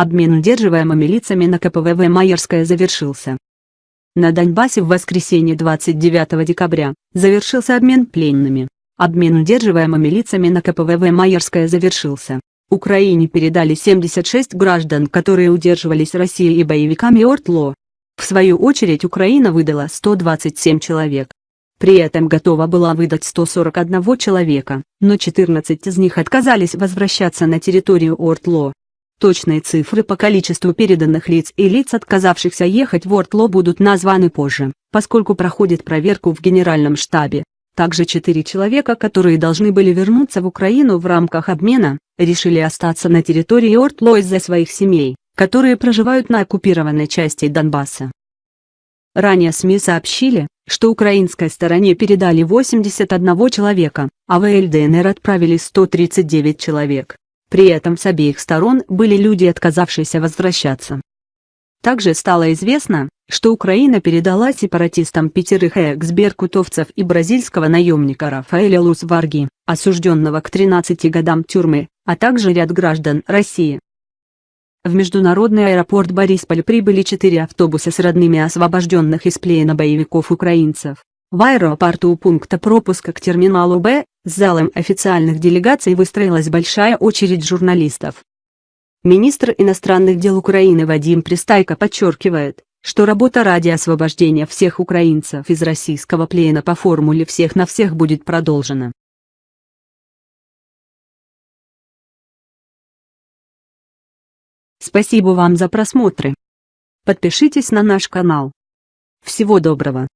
Обмен удерживаемыми лицами на КПВВ Майерская завершился. На Донбассе в воскресенье 29 декабря завершился обмен пленными. Обмен удерживаемыми лицами на КПВВ Майерская завершился. Украине передали 76 граждан, которые удерживались Россией и боевиками ОРТЛО. В свою очередь Украина выдала 127 человек. При этом готова была выдать 141 человека, но 14 из них отказались возвращаться на территорию ОРТЛО. Точные цифры по количеству переданных лиц и лиц, отказавшихся ехать в Ортло будут названы позже, поскольку проходит проверку в Генеральном штабе. Также четыре человека, которые должны были вернуться в Украину в рамках обмена, решили остаться на территории Ортло из-за своих семей, которые проживают на оккупированной части Донбасса. Ранее СМИ сообщили, что украинской стороне передали 81 человека, а в ЛДНР отправили 139 человек. При этом с обеих сторон были люди, отказавшиеся возвращаться. Также стало известно, что Украина передала сепаратистам пятерых экс-беркутовцев и бразильского наемника Рафаэля Лус-Варги, осужденного к 13 годам тюрьмы, а также ряд граждан России. В международный аэропорт Борисполь прибыли четыре автобуса с родными освобожденных из плена боевиков украинцев. В аэропорту у пункта пропуска к терминалу Б, залом официальных делегаций выстроилась большая очередь журналистов. Министр иностранных дел Украины Вадим Пристайко подчеркивает, что работа ради освобождения всех украинцев из российского плена по формуле «всех на всех» будет продолжена. Спасибо вам за просмотры. Подпишитесь на наш канал. Всего доброго.